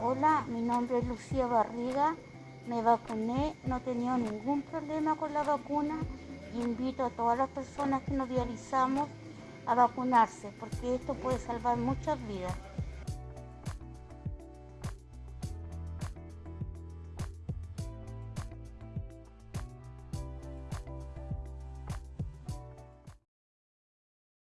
Hola, mi nombre es Lucía Barriga, me vacuné, no he tenido ningún problema con la vacuna y invito a todas las personas que nos dializamos a vacunarse porque esto puede salvar muchas vidas.